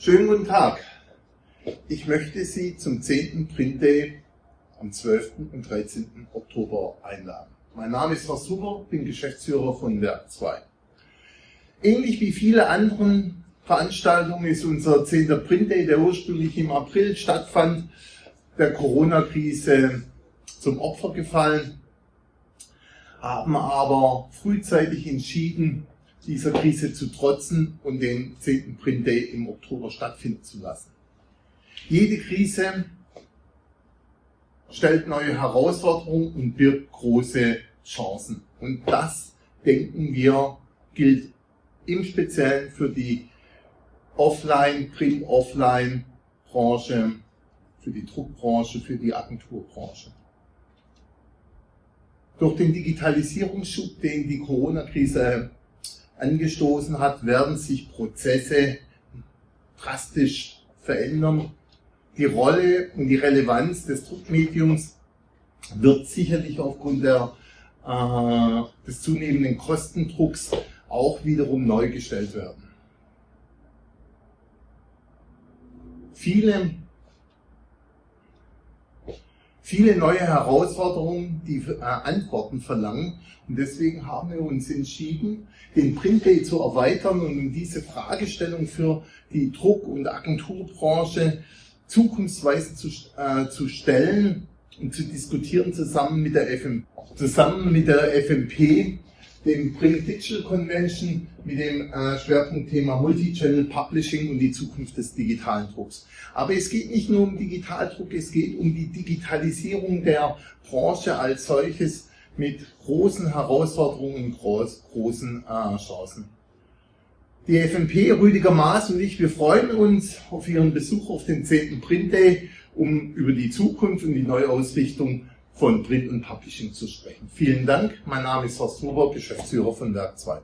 Schönen guten Tag. Ich möchte Sie zum 10. Print Day am 12. und 13. Oktober einladen. Mein Name ist Horst Huber, bin Geschäftsführer von Werk 2. Ähnlich wie viele anderen Veranstaltungen ist unser 10. Print Day, der ursprünglich im April stattfand, der Corona-Krise zum Opfer gefallen, haben aber frühzeitig entschieden, dieser Krise zu trotzen und den 10. Print Day im Oktober stattfinden zu lassen. Jede Krise stellt neue Herausforderungen und birgt große Chancen. Und das, denken wir, gilt im Speziellen für die Offline, Print-Offline-Branche, für die Druckbranche, für die Agenturbranche. Durch den Digitalisierungsschub, den die Corona-Krise angestoßen hat, werden sich Prozesse drastisch verändern. Die Rolle und die Relevanz des Druckmediums wird sicherlich aufgrund der, äh, des zunehmenden Kostendrucks auch wiederum neu gestellt werden. Viele viele neue Herausforderungen, die äh, Antworten verlangen. Und deswegen haben wir uns entschieden, den Print Day zu erweitern und um diese Fragestellung für die Druck- und Agenturbranche zukunftsweise zu, äh, zu stellen und zu diskutieren zusammen mit der, FM, zusammen mit der FMP dem Bring Digital Convention mit dem äh, Schwerpunktthema Multichannel Publishing und die Zukunft des digitalen Drucks. Aber es geht nicht nur um Digitaldruck, es geht um die Digitalisierung der Branche als solches mit großen Herausforderungen und groß, großen äh, Chancen. Die FMP, Rüdiger Maas und ich, wir freuen uns auf Ihren Besuch auf den 10. Print Day, um über die Zukunft und die Neuausrichtung von Print und Publishing zu sprechen. Vielen Dank. Mein Name ist Horst Huber, Geschäftsführer von Werk 2.